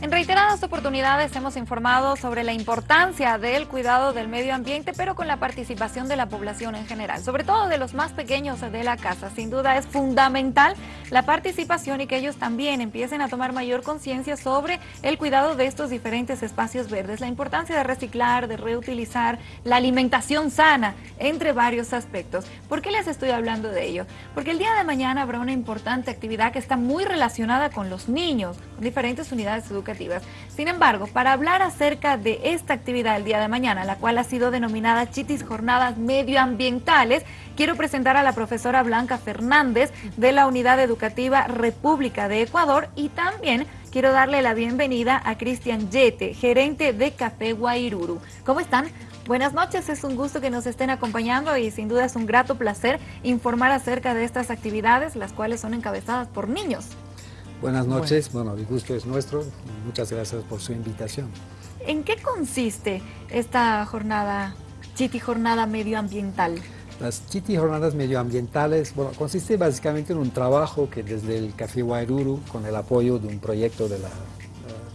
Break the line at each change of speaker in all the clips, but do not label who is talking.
En reiteradas oportunidades hemos informado sobre la importancia del cuidado del medio ambiente, pero con la participación de la población en general, sobre todo de los más pequeños de la casa. Sin duda es fundamental la participación y que ellos también empiecen a tomar mayor conciencia sobre el cuidado de estos diferentes espacios verdes, la importancia de reciclar, de reutilizar, la alimentación sana, entre varios aspectos. ¿Por qué les estoy hablando de ello? Porque el día de mañana habrá una importante actividad que está muy relacionada con los niños, con diferentes unidades educativas sin embargo, para hablar acerca de esta actividad el día de mañana, la cual ha sido denominada Chitis Jornadas Medioambientales, quiero presentar a la profesora Blanca Fernández de la Unidad Educativa República de Ecuador y también quiero darle la bienvenida a Cristian Yete, gerente de Café Guairuru. ¿Cómo están? Buenas noches, es un gusto que nos estén acompañando y sin duda es un grato placer informar acerca de estas actividades, las cuales son encabezadas por niños.
Buenas noches, bueno, el gusto es nuestro, muchas gracias por su invitación.
¿En qué consiste esta jornada, Chiti Jornada Medioambiental?
Las Chiti Jornadas Medioambientales, bueno, consiste básicamente en un trabajo que desde el Café Guairuru, con el apoyo de un proyecto de la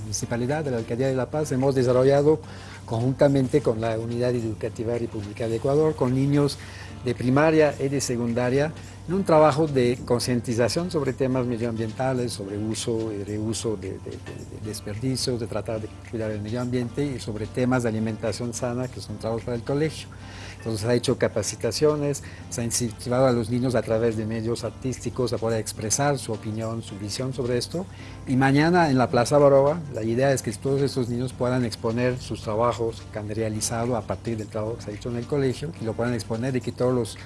Municipalidad de la Alcaldía de La Paz, hemos desarrollado conjuntamente con la Unidad Educativa República de Ecuador, con niños de primaria y de secundaria, en un trabajo de concientización sobre temas medioambientales, sobre uso y reuso de, desperdicios, de tratar de cuidar el medio ambiente y sobre temas de alimentación sana que son trabajos para el colegio. Entonces ha hecho capacitaciones, se ha incentivado a los niños a través de medios artísticos a poder expresar su opinión, su visión sobre esto. Y mañana en la Plaza Baroba, la idea es que todos esos niños puedan exponer sus trabajos que han realizado a partir del trabajo que se ha hecho en el colegio y lo puedan exponer y que todos los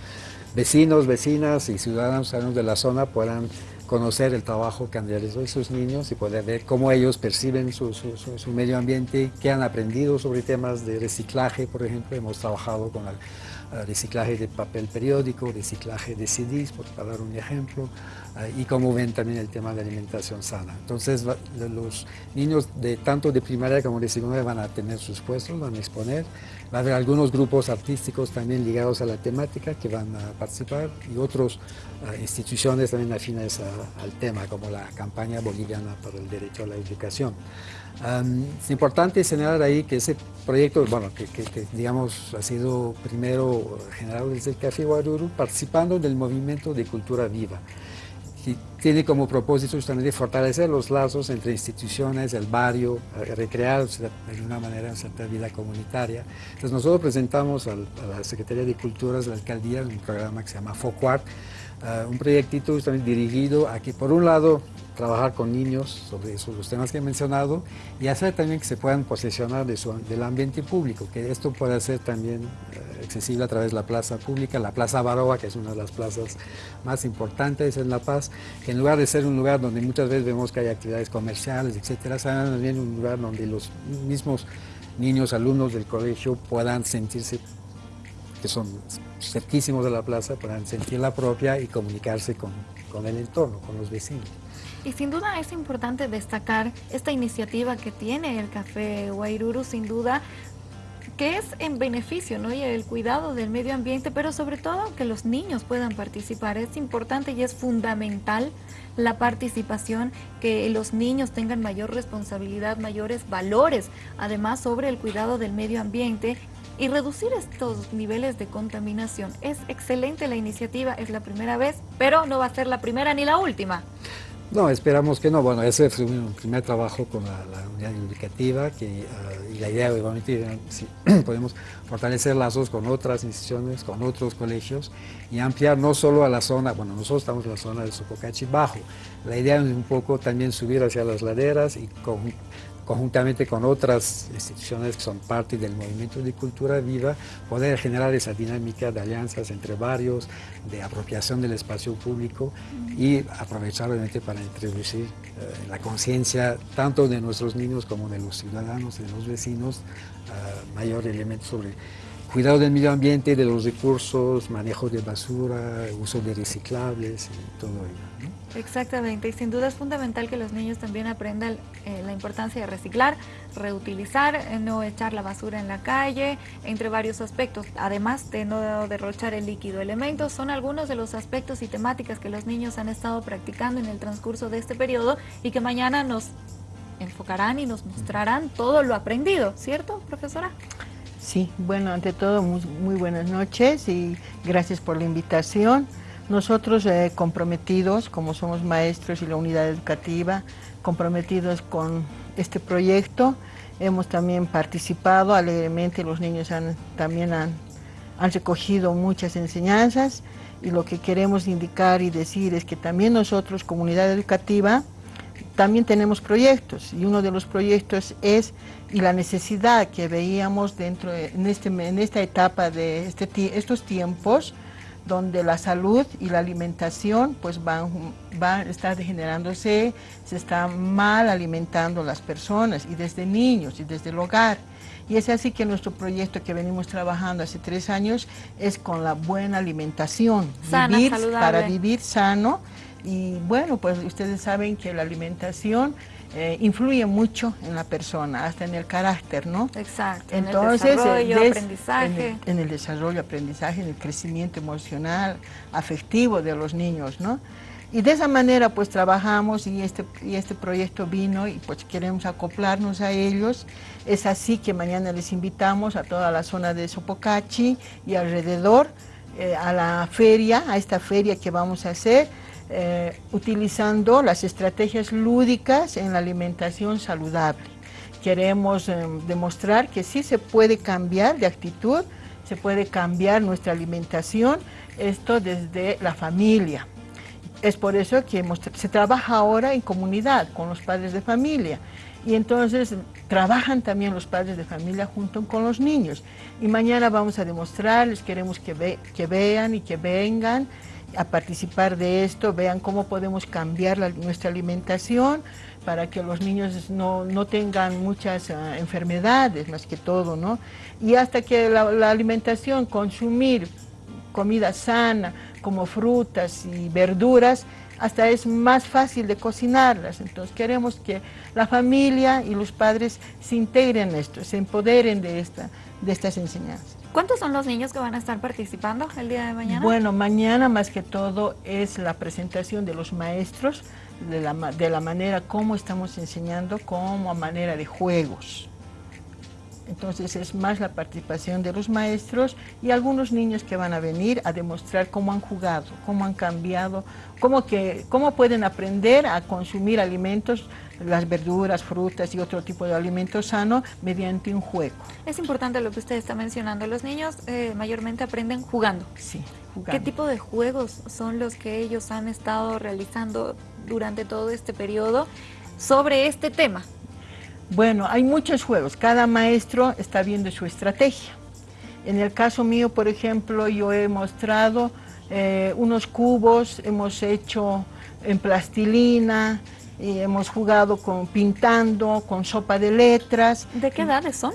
vecinos, vecinas y ciudadanos de la zona puedan conocer el trabajo que han realizado esos niños y poder ver cómo ellos perciben su, medio ambiente, qué han aprendido sobre temas de reciclaje, por ejemplo, hemos trabajado con reciclaje de papel periódico, reciclaje de CDs, por, dar un ejemplo, eh, y cómo ven también el tema de alimentación sana. Entonces los niños de tanto de primaria como de secundaria van a tener sus puestos, van a exponer, va a haber algunos grupos artísticos también ligados a la temática que van a participar y otras eh, instituciones también afines al tema, como la campaña boliviana para el derecho a la educación. Es importante señalar ahí que ese proyecto, bueno, que, que, digamos ha sido primero generado desde el Café Guaruru, participando del movimiento de cultura viva que tiene como propósito justamente fortalecer los lazos entre instituciones, el barrio, eh, recrear de alguna manera cierta vida comunitaria. Entonces nosotros presentamos a la Secretaría de Culturas de la Alcaldía un programa que se llama FOCUART, uh, un proyectito justamente dirigido a que por un lado trabajar con niños sobre los temas que he mencionado y hacer también que se puedan su, del ambiente público, que esto pueda ser también eh, accesible a través de la plaza pública, la Plaza Baroa, que es una de las plazas más importantes en La Paz, que en lugar de ser un lugar donde muchas veces vemos que hay actividades comerciales, etcétera, sea también un lugar donde los mismos niños, alumnos del colegio puedan sentirse que son cerquísimos de la plaza, puedan sentir la propia y comunicarse con, con el entorno, con los vecinos.
Y sin duda es importante destacar esta iniciativa que tiene el Café Guairuru, sin duda, que es en beneficio ¿no? y el cuidado del medio ambiente, pero sobre todo que los niños puedan participar. Es importante y es fundamental la participación, que los niños tengan mayor responsabilidad, mayores valores, además sobre el cuidado del medio ambiente y reducir estos niveles de contaminación. Es excelente la iniciativa, es la primera vez, pero no va a ser la primera ni la última.
No, esperamos que no. Bueno, ese fue un primer trabajo con la, unidad educativa que, ah, y la idea obviamente si podemos fortalecer lazos con otras instituciones, con otros colegios y ampliar no solo a la zona, bueno, nosotros estamos en la zona del Sopocachi Bajo. La idea es un poco también subir hacia las laderas y con conjuntamente con otras instituciones que son parte del movimiento de cultura viva, poder generar esa dinámica de alianzas entre varios, de apropiación del espacio público y aprovechar obviamente para introducir eh, la conciencia tanto de nuestros niños como de los ciudadanos, de los vecinos, uh, mayor elemento sobre cuidado del medio ambiente, de los recursos, manejo de basura, uso de reciclables y todo ello.
Exactamente, y sin duda es fundamental que los niños también aprendan eh, la importancia de reciclar, reutilizar, eh, no echar la basura en la calle, entre varios aspectos, además de no derrochar el líquido. Elementos son algunos de los aspectos y temáticas que los niños han estado practicando en el transcurso de este periodo y que mañana nos enfocarán y nos mostrarán todo lo aprendido, ¿cierto, profesora?
Sí, bueno, ante todo, muy, buenas noches y gracias por la invitación. Nosotros eh, comprometidos, como somos maestros y la unidad educativa, comprometidos con este proyecto, hemos también participado alegremente, los niños también han, recogido muchas enseñanzas y lo que queremos indicar y decir es que también nosotros, comunidad educativa, también tenemos proyectos y uno de los proyectos es y la necesidad que veíamos dentro en, este, en esta etapa de este, estos tiempos donde la salud y la alimentación pues van, van a estar degenerándose, se están mal alimentando las personas y desde niños y desde el hogar. Y es así que nuestro proyecto que venimos trabajando hace tres años es con la buena alimentación, vivir, para vivir sano y bueno, pues ustedes saben que la alimentación eh, influye mucho en la persona, hasta en el carácter, ¿no?
Exacto, Entonces, en el desarrollo, aprendizaje.
En el, desarrollo, aprendizaje, en el crecimiento emocional, afectivo de los niños, ¿no? Y de esa manera pues trabajamos y este, y este proyecto vino y pues queremos acoplarnos a ellos. Es así que mañana les invitamos a toda la zona de Sopocachi y alrededor eh, a la feria, a esta feria que vamos a hacer eh, utilizando las estrategias lúdicas en la alimentación saludable. Queremos eh, demostrar que sí se puede cambiar de actitud, se puede cambiar nuestra alimentación, esto desde la familia. Es por eso que se trabaja ahora en comunidad con los padres de familia y entonces trabajan también los padres de familia junto con los niños. Y mañana vamos a demostrarles, queremos que, que vean y que vengan a participar de esto, vean cómo podemos cambiar nuestra alimentación para que los niños no, tengan muchas ah, enfermedades, más que todo, ¿no? Y hasta que la, alimentación, consumir comida sana, como frutas y verduras, hasta es más fácil de cocinarlas. Entonces queremos que la familia y los padres se integren en esto, se empoderen de, esta, de estas enseñanzas.
¿Cuántos son los niños que van a estar participando el día de mañana?
Bueno, mañana más que todo es la presentación de los maestros, de la, de la manera como estamos enseñando, como a manera de juegos. Entonces es más la participación de los maestros y algunos niños que van a venir a demostrar cómo han jugado, cómo han cambiado, cómo, que, cómo pueden aprender a consumir alimentos las verduras, frutas y otro tipo de alimentos sano mediante un juego.
Es importante lo que usted está mencionando. Los niños eh, mayormente aprenden jugando.
Sí,
jugando. ¿Qué tipo de juegos son los que ellos han estado realizando durante todo este periodo sobre este tema?
Bueno, hay muchos juegos. Cada maestro está viendo su estrategia. En el caso mío, por ejemplo, yo he mostrado eh, unos cubos, hemos hecho en plastilina, y hemos jugado con pintando, con sopa de letras.
¿De qué edades son?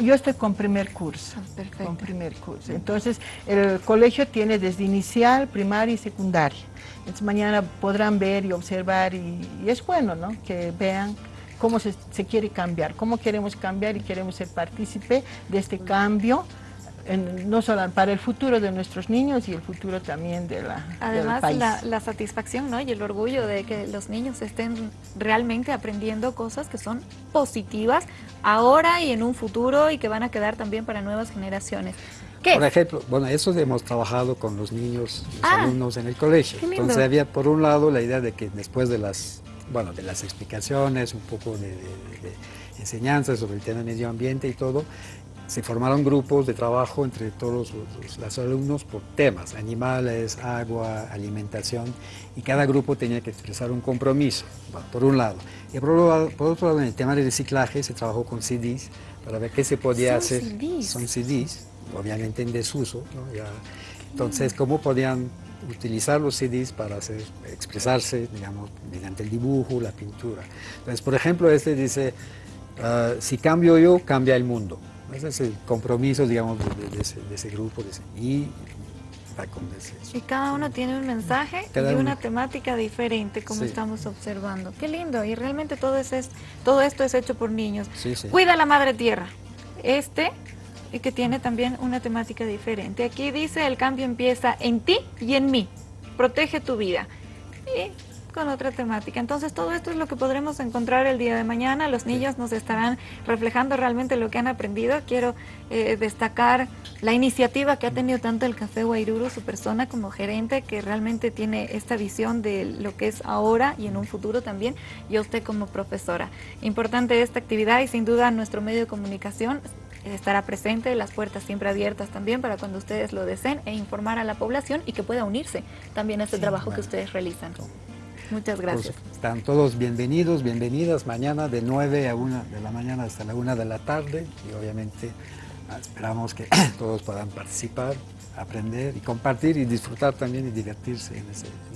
Yo estoy con primer curso. Ah, perfecto. Con primer curso. Entonces, el colegio tiene desde inicial, primaria y secundaria. Entonces, mañana podrán ver y observar y, es bueno, ¿no? Que vean cómo se, se, quiere cambiar, cómo queremos cambiar y queremos ser partícipe de este cambio no solo para el futuro de nuestros niños y el futuro también de la,
Además, del país. La, satisfacción ¿no? y el orgullo de que los niños estén realmente aprendiendo cosas que son positivas ahora y en un futuro y que van a quedar también para nuevas generaciones.
Por ejemplo, bueno, eso hemos trabajado con los niños, los ah, alumnos en el colegio. Entonces había por un lado la idea de que después de las, bueno, de las explicaciones, un poco de, de enseñanzas sobre el tema del medio ambiente y todo, se formaron grupos de trabajo entre todos los, alumnos por temas, animales, agua, alimentación, y cada grupo tenía que expresar un compromiso, por un lado. Y por, otro lado, en el tema de reciclaje se trabajó con CDs para ver qué se podía hacer. Son CDs, obviamente en desuso. entonces, cómo podían utilizar los CDs para hacer, expresarse, digamos, mediante el dibujo, la pintura. Entonces, por ejemplo, este dice, ah, si cambio yo, cambia el mundo. Ese es el compromiso, digamos, de, ese, grupo. y
Y cada uno tiene un mensaje y una temática diferente, como estamos observando. Qué lindo, y realmente todo, es, todo esto es hecho por niños. Cuida la madre tierra. Este, y que tiene también una temática diferente. Aquí dice, el cambio empieza en ti y en mí. Protege tu vida. Y con otra temática. Entonces todo esto es lo que podremos encontrar el día de mañana. Los niños nos estarán reflejando realmente lo que han aprendido. Quiero eh, destacar la iniciativa que ha tenido tanto el Café Guairuru, su persona como gerente, que realmente tiene esta visión de lo que es ahora y en un futuro también, y usted como profesora. Importante esta actividad y sin duda nuestro medio de comunicación estará presente, las puertas siempre abiertas también para cuando ustedes lo deseen e informar a la población y que pueda unirse también a este trabajo que ustedes realizan. Muchas gracias.
están todos bienvenidos, bienvenidas mañana de 9 a 1 de la mañana hasta la 1 de la tarde y obviamente ah, esperamos que todos puedan participar, aprender y compartir y disfrutar también y divertirse en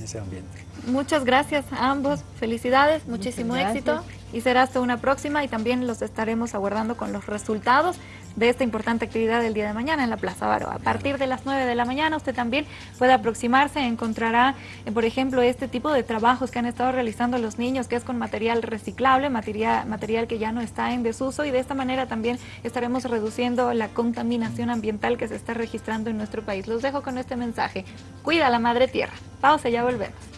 ese, ambiente.
Muchas gracias a ambos, felicidades, muchísimo éxito y será hasta una próxima y también los estaremos aguardando con los resultados de esta importante actividad del día de mañana en la Plaza Baro. A partir de las 9 de la mañana usted también puede aproximarse, encontrará, eh, por ejemplo, este tipo de trabajos que han estado realizando los niños, que es con material reciclable, material, material que ya no está en desuso y de esta manera también estaremos reduciendo la contaminación ambiental que se está registrando en nuestro país. Los dejo con este mensaje. Cuida la madre tierra. Pausa, ya volvemos.